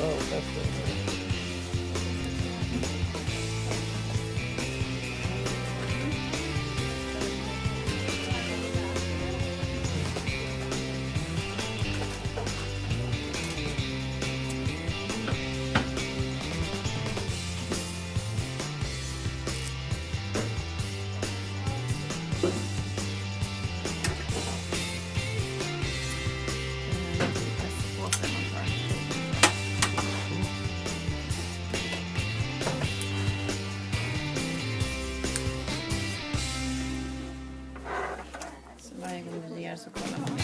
Oh, that's good. Så kollar man.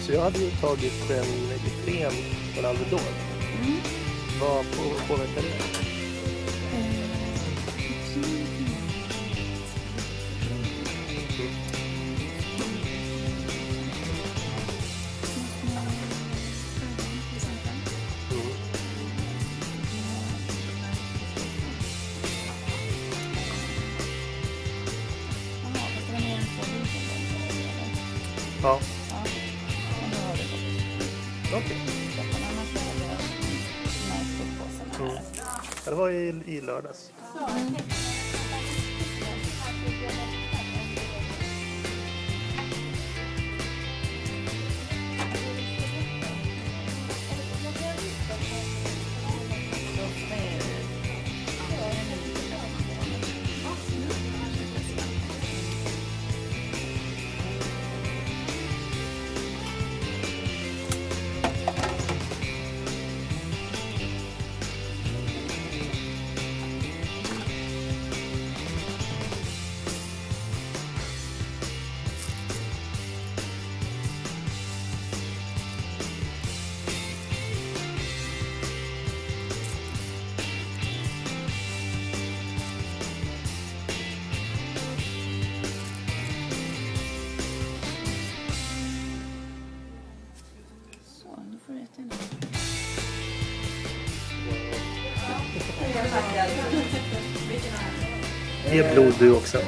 Så jag hade ju tagit en Ipren från Alvedon. Mm. Vad på- påverkar det? Ja, okej. Mm. Ja, Det var i, i lördags. Så, Ge blod du också.